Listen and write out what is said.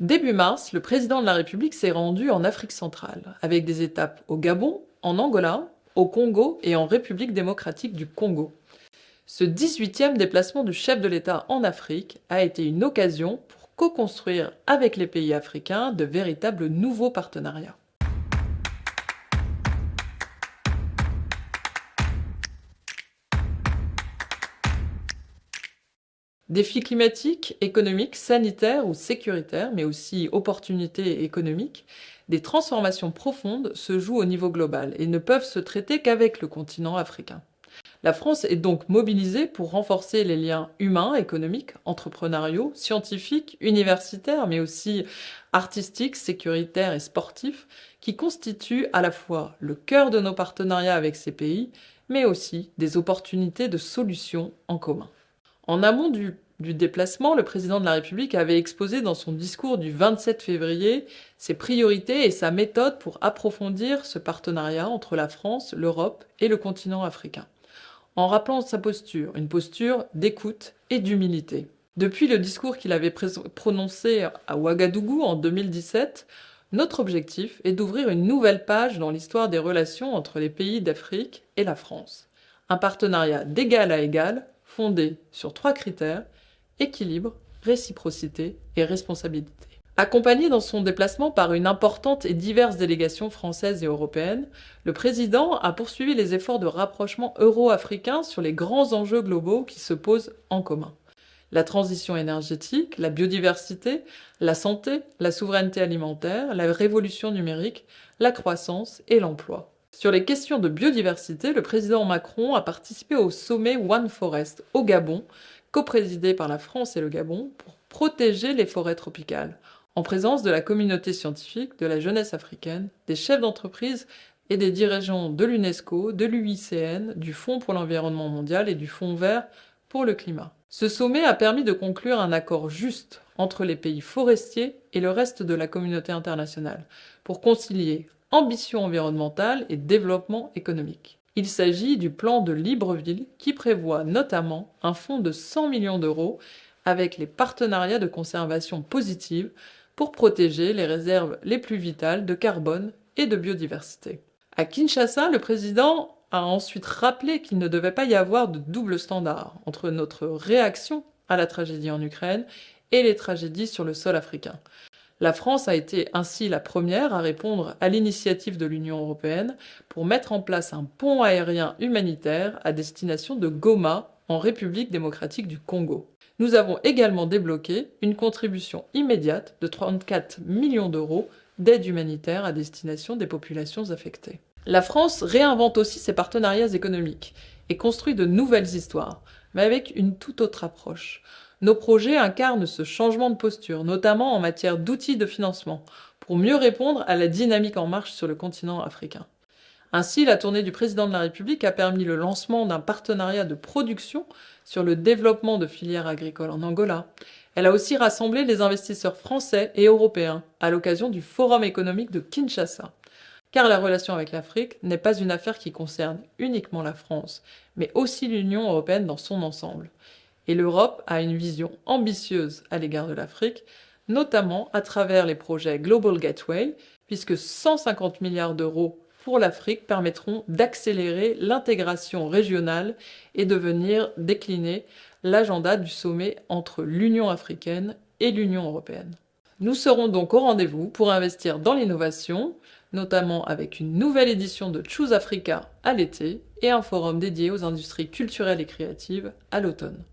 Début mars, le président de la République s'est rendu en Afrique centrale, avec des étapes au Gabon, en Angola, au Congo et en République démocratique du Congo. Ce 18e déplacement du chef de l'État en Afrique a été une occasion pour co-construire avec les pays africains de véritables nouveaux partenariats. Défis climatiques, économiques, sanitaires ou sécuritaires, mais aussi opportunités économiques, des transformations profondes se jouent au niveau global et ne peuvent se traiter qu'avec le continent africain. La France est donc mobilisée pour renforcer les liens humains, économiques, entrepreneuriaux, scientifiques, universitaires, mais aussi artistiques, sécuritaires et sportifs, qui constituent à la fois le cœur de nos partenariats avec ces pays, mais aussi des opportunités de solutions en commun. En amont du, déplacement, le président de la République avait exposé dans son discours du 27 février ses priorités et sa méthode pour approfondir ce partenariat entre la France, l'Europe et le continent africain, en rappelant sa posture, une posture d'écoute et d'humilité. Depuis le discours qu'il avait prononcé à Ouagadougou en 2017, notre objectif est d'ouvrir une nouvelle page dans l'histoire des relations entre les pays d'Afrique et la France. Un partenariat d'égal à égal fondée sur trois critères, équilibre, réciprocité et responsabilité. Accompagné dans son déplacement par une importante et diverse délégation française et européenne, le président a poursuivi les efforts de rapprochement euro-africain sur les grands enjeux globaux qui se posent en commun. La transition énergétique, la biodiversité, la santé, la souveraineté alimentaire, la révolution numérique, la croissance et l'emploi. Sur les questions de biodiversité, le président Macron a participé au sommet One Forest au Gabon, coprésidé par la France et le Gabon, pour protéger les forêts tropicales, en présence de la communauté scientifique, de la jeunesse africaine, des chefs d'entreprise et des dirigeants de l'UNESCO, de l'UICN, du Fonds pour l'environnement mondial et du Fonds vert pour le climat. Ce sommet a permis de conclure un accord juste entre les pays forestiers et le reste de la communauté internationale, pour concilier ambition environnementale et développement économique. Il s'agit du plan de Libreville qui prévoit notamment un fonds de 100 millions d'euros avec les partenariats de conservation positive pour protéger les réserves les plus vitales de carbone et de biodiversité. À Kinshasa, le président a ensuite rappelé qu'il ne devait pas y avoir de double standard entre notre réaction à la tragédie en Ukraine et les tragédies sur le sol africain. La France a été ainsi la première à répondre à l'initiative de l'Union européenne pour mettre en place un pont aérien humanitaire à destination de Goma, en République démocratique du Congo. Nous avons également débloqué une contribution immédiate de 34 millions d'euros d'aide humanitaire à destination des populations affectées. La France réinvente aussi ses partenariats économiques et construit de nouvelles histoires, mais avec une toute autre approche. Nos projets incarnent ce changement de posture, notamment en matière d'outils de financement, pour mieux répondre à la dynamique en marche sur le continent africain. Ainsi, la tournée du président de la République a permis le lancement d'un partenariat de production sur le développement de filières agricoles en Angola. Elle a aussi rassemblé les investisseurs français et européens à l'occasion du Forum économique de Kinshasa. Car la relation avec l'Afrique n'est pas une affaire qui concerne uniquement la France, mais aussi l'Union européenne dans son ensemble et l'Europe a une vision ambitieuse à l'égard de l'Afrique, notamment à travers les projets Global Gateway, puisque 150 milliards d'euros pour l'Afrique permettront d'accélérer l'intégration régionale et de venir décliner l'agenda du sommet entre l'Union africaine et l'Union européenne. Nous serons donc au rendez-vous pour investir dans l'innovation, notamment avec une nouvelle édition de Choose Africa à l'été et un forum dédié aux industries culturelles et créatives à l'automne.